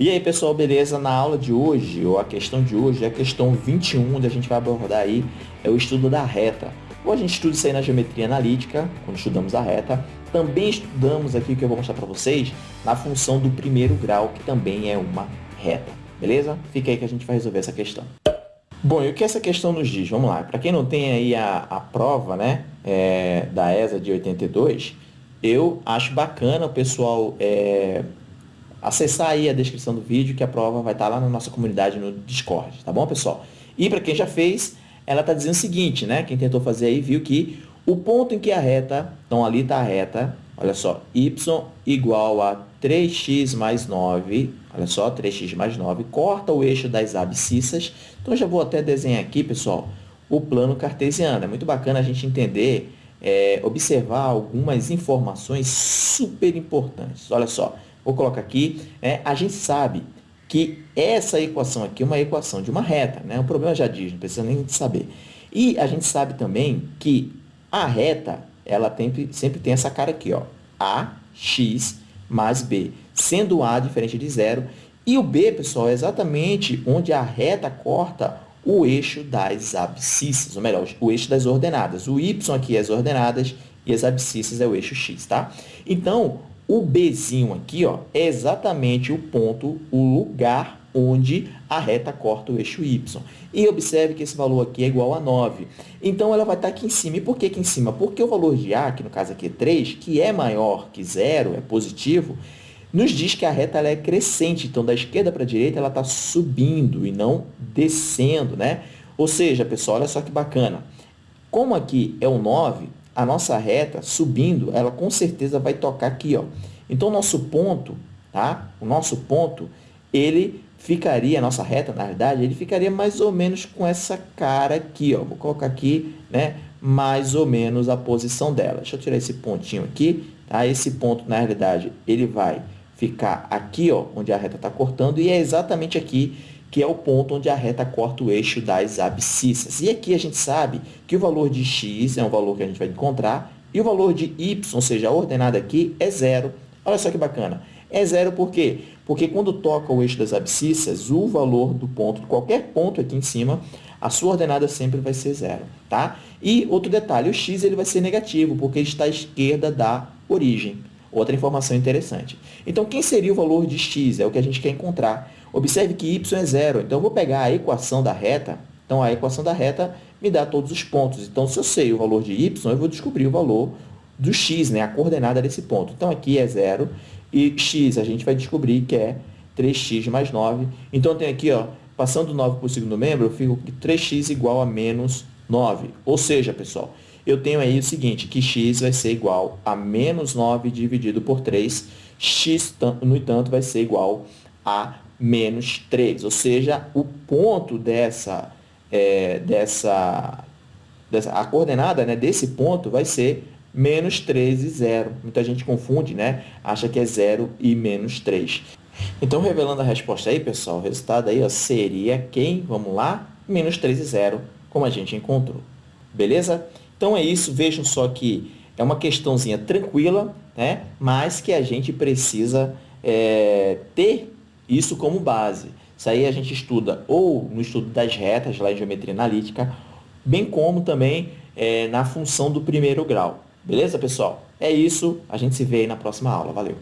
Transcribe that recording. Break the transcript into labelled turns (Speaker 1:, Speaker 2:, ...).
Speaker 1: E aí, pessoal, beleza? Na aula de hoje, ou a questão de hoje, é a questão 21, onde a gente vai abordar aí é o estudo da reta. Ou a gente estuda isso aí na geometria analítica, quando estudamos a reta. Também estudamos aqui, o que eu vou mostrar para vocês, na função do primeiro grau, que também é uma reta. Beleza? Fica aí que a gente vai resolver essa questão. Bom, e o que essa questão nos diz? Vamos lá. Para quem não tem aí a, a prova né, é, da ESA de 82, eu acho bacana o pessoal é, acessar aí a descrição do vídeo, que a prova vai estar lá na nossa comunidade no Discord, tá bom, pessoal? E para quem já fez, ela está dizendo o seguinte, né? Quem tentou fazer aí viu que o ponto em que a reta, então ali está a reta, olha só, y igual a 3x mais 9, olha só, 3x mais 9, corta o eixo das abscissas. Então, já vou até desenhar aqui, pessoal, o plano cartesiano. É muito bacana a gente entender, é, observar algumas informações super importantes. Olha só, Vou colocar aqui, é, a gente sabe que essa equação aqui é uma equação de uma reta, né? O problema já diz, não precisa nem saber. E a gente sabe também que a reta, ela tem, sempre tem essa cara aqui, ó, AX mais B, sendo A diferente de zero. E o B, pessoal, é exatamente onde a reta corta o eixo das abscissas, ou melhor, o eixo das ordenadas. O Y aqui é as ordenadas e as abscissas é o eixo X, tá? Então, o Bzinho aqui ó, é exatamente o ponto, o lugar onde a reta corta o eixo y. E observe que esse valor aqui é igual a 9. Então, ela vai estar aqui em cima. E por que aqui em cima? Porque o valor de A, que no caso aqui é 3, que é maior que zero, é positivo, nos diz que a reta ela é crescente. Então, da esquerda para a direita, ela está subindo e não descendo. Né? Ou seja, pessoal, olha só que bacana. Como aqui é o 9, a nossa reta subindo, ela com certeza vai tocar aqui, ó. Então, o nosso ponto, tá? O nosso ponto, ele ficaria, a nossa reta, na verdade, ele ficaria mais ou menos com essa cara aqui, ó. Vou colocar aqui, né? Mais ou menos a posição dela. Deixa eu tirar esse pontinho aqui, tá? Esse ponto, na realidade, ele vai ficar aqui, ó, onde a reta está cortando, e é exatamente aqui que é o ponto onde a reta corta o eixo das abscissas. E aqui a gente sabe que o valor de x é um valor que a gente vai encontrar, e o valor de y, ou seja, a ordenada aqui, é zero. Olha só que bacana. É zero por quê? Porque quando toca o eixo das abscissas, o valor do ponto, qualquer ponto aqui em cima, a sua ordenada sempre vai ser zero. Tá? E outro detalhe, o x ele vai ser negativo, porque está à esquerda da origem. Outra informação interessante. Então, quem seria o valor de x? É o que a gente quer encontrar. Observe que y é zero. Então, eu vou pegar a equação da reta. Então, a equação da reta me dá todos os pontos. Então, se eu sei o valor de y, eu vou descobrir o valor do x, né? a coordenada desse ponto. Então, aqui é zero. E x a gente vai descobrir que é 3x mais 9. Então, eu tenho aqui, ó, passando 9 para o segundo membro, eu fico que 3x igual a menos 9. Ou seja, pessoal, eu tenho aí o seguinte, que x vai ser igual a menos 9 dividido por 3. x, no entanto, vai ser igual a menos 3. Ou seja, o ponto dessa, é, dessa, dessa a coordenada né, desse ponto vai ser menos 3 e 0. Muita gente confunde, né? Acha que é 0 e menos 3. Então, revelando a resposta aí, pessoal, o resultado aí ó, seria quem? Vamos lá? Menos 3 e 0, como a gente encontrou. Beleza? Então, é isso. Vejam só que é uma questãozinha tranquila, né? mas que a gente precisa é, ter isso como base. Isso aí a gente estuda ou no estudo das retas, lá em geometria analítica, bem como também é, na função do primeiro grau. Beleza, pessoal? É isso. A gente se vê aí na próxima aula. Valeu!